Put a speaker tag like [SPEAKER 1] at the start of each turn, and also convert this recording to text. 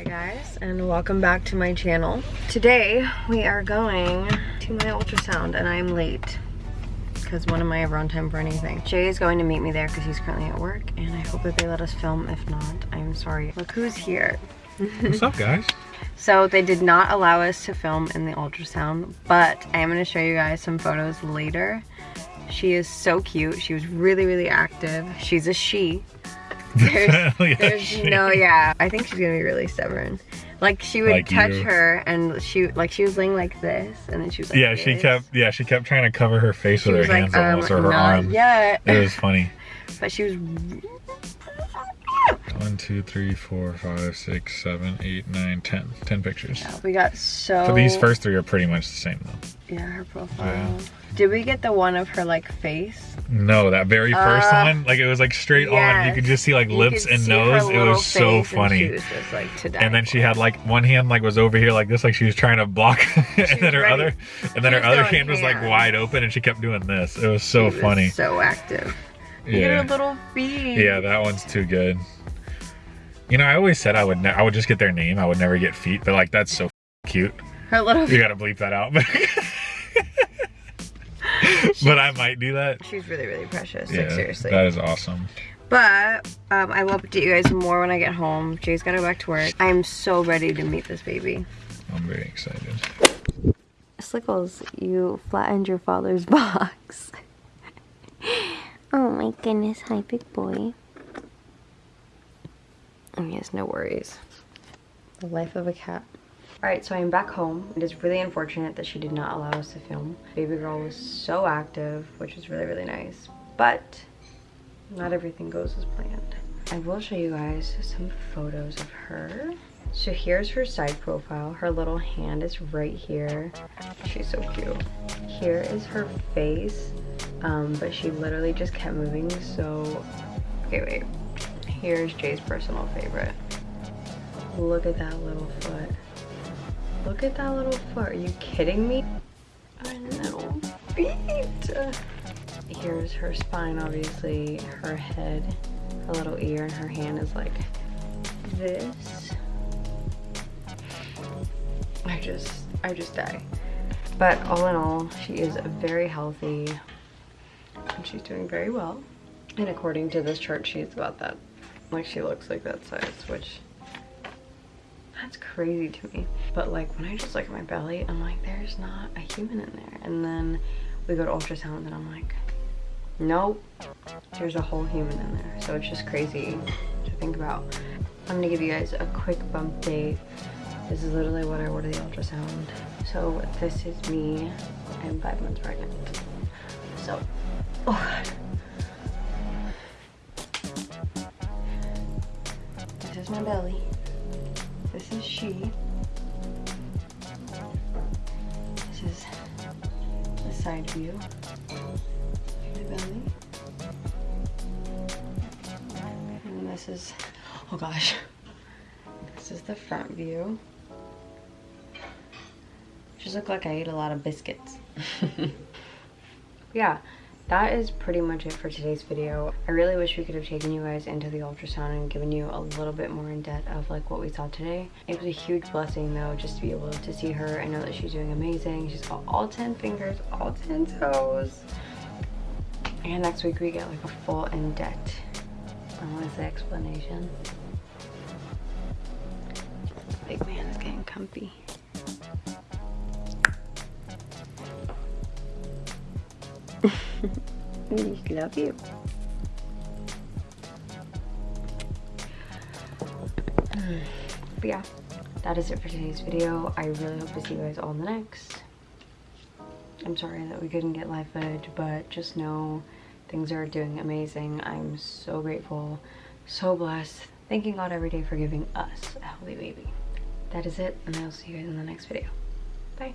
[SPEAKER 1] Hi guys and welcome back to my channel. Today we are going to my ultrasound and I'm late because one of my ever on time for anything. Jay is going to meet me there because he's currently at work and I hope that they let us film. If not, I'm sorry. Look who's here.
[SPEAKER 2] What's up guys?
[SPEAKER 1] So they did not allow us to film in the ultrasound, but I am going to show you guys some photos later. She is so cute. She was really, really active. She's a she. There's, there's no, yeah. I think she's gonna be really stubborn. Like she would
[SPEAKER 2] Like
[SPEAKER 1] touch
[SPEAKER 2] you.
[SPEAKER 1] her and she, like she was laying like this and then she was like
[SPEAKER 2] yeah, she kept yeah, she kept trying to cover her face
[SPEAKER 1] She
[SPEAKER 2] with her hands
[SPEAKER 1] like, um,
[SPEAKER 2] almost or her
[SPEAKER 1] not
[SPEAKER 2] arm.
[SPEAKER 1] yet.
[SPEAKER 2] It was funny.
[SPEAKER 1] But she was,
[SPEAKER 2] One, two, three, four, five, six, seven, eight, nine, ten. Ten pictures.
[SPEAKER 1] Yeah, we got so.
[SPEAKER 2] So these first three are pretty much the same though.
[SPEAKER 1] Yeah, her profile.
[SPEAKER 2] Yeah.
[SPEAKER 1] Did we get the one of her like face?
[SPEAKER 2] No, that very first
[SPEAKER 1] Uh,
[SPEAKER 2] one, like it was like straight on. You could just see like
[SPEAKER 1] You
[SPEAKER 2] lips and nose. It was so
[SPEAKER 1] and
[SPEAKER 2] funny.
[SPEAKER 1] she was just like to die
[SPEAKER 2] and then she had like one hand like was over here like this, like she was trying to block, and then her
[SPEAKER 1] ready.
[SPEAKER 2] other, and then
[SPEAKER 1] She
[SPEAKER 2] her other hand was like wide open, and she kept doing this. It was so
[SPEAKER 1] She was
[SPEAKER 2] funny.
[SPEAKER 1] So active. Look at
[SPEAKER 2] Yeah.
[SPEAKER 1] her little feet.
[SPEAKER 2] Yeah, that one's too good. You know, I always said I would ne- I would just get their name. I would never get feet, but like that's so cute.
[SPEAKER 1] Her little
[SPEAKER 2] You gotta bleep that out. but I might do that.
[SPEAKER 1] She's really, really precious.
[SPEAKER 2] Yeah,
[SPEAKER 1] like, seriously.
[SPEAKER 2] that is awesome.
[SPEAKER 1] But um, I will update you guys more when I get home. Jay's gotta go back to work. I'm so ready to meet this baby.
[SPEAKER 2] I'm very excited.
[SPEAKER 1] Slickles, you flattened your father's box. oh my goodness. Hi, big boy. Oh, yes, no worries. The life of a cat. Alright, so I'm back home. It is really unfortunate that she did not allow us to film. Baby girl was so active, which was really, really nice. But not everything goes as planned. I will show you guys some photos of her. So here's her side profile. Her little hand is right here. She's so cute. Here is her face, um, but she literally just kept moving. So, okay, wait. Here's Jay's personal favorite. Look at that little foot. Look at that little foot. Are you kidding me? Her little feet. Here's her spine, obviously. Her head, her little ear, and her hand is like this. I just, I just die. But all in all, she is very healthy and she's doing very well. And according to this chart, she's about that, like she looks like that size, which that's crazy to me. But like when I just look at my belly, I'm like, there's not a human in there. And then we go to ultrasound and I'm like, nope, there's a whole human in there. So it's just crazy to think about. I'm gonna give you guys a quick bump date. This is literally what I ordered the ultrasound. So this is me. I'm five months pregnant. So, oh. My belly. This is she. This is the side view. The belly. And this is, oh gosh. This is the front view. Just look like I ate a lot of biscuits. yeah, that is pretty much it for today's video. I really wish we could have taken you guys into the ultrasound and given you a little bit more in depth of like what we saw today. It was a huge blessing though just to be able to see her. I know that she's doing amazing. She's got all 10 fingers, all 10 toes. And next week we get like a full in-depth, I want to say explanation. Big man is getting comfy. Love you. But yeah, that is it for today's video. I really hope to see you guys all in the next. I'm sorry that we couldn't get live footage, but just know things are doing amazing. I'm so grateful, so blessed. Thanking God every day for giving us a healthy baby. That is it, and I'll see you guys in the next video. Bye.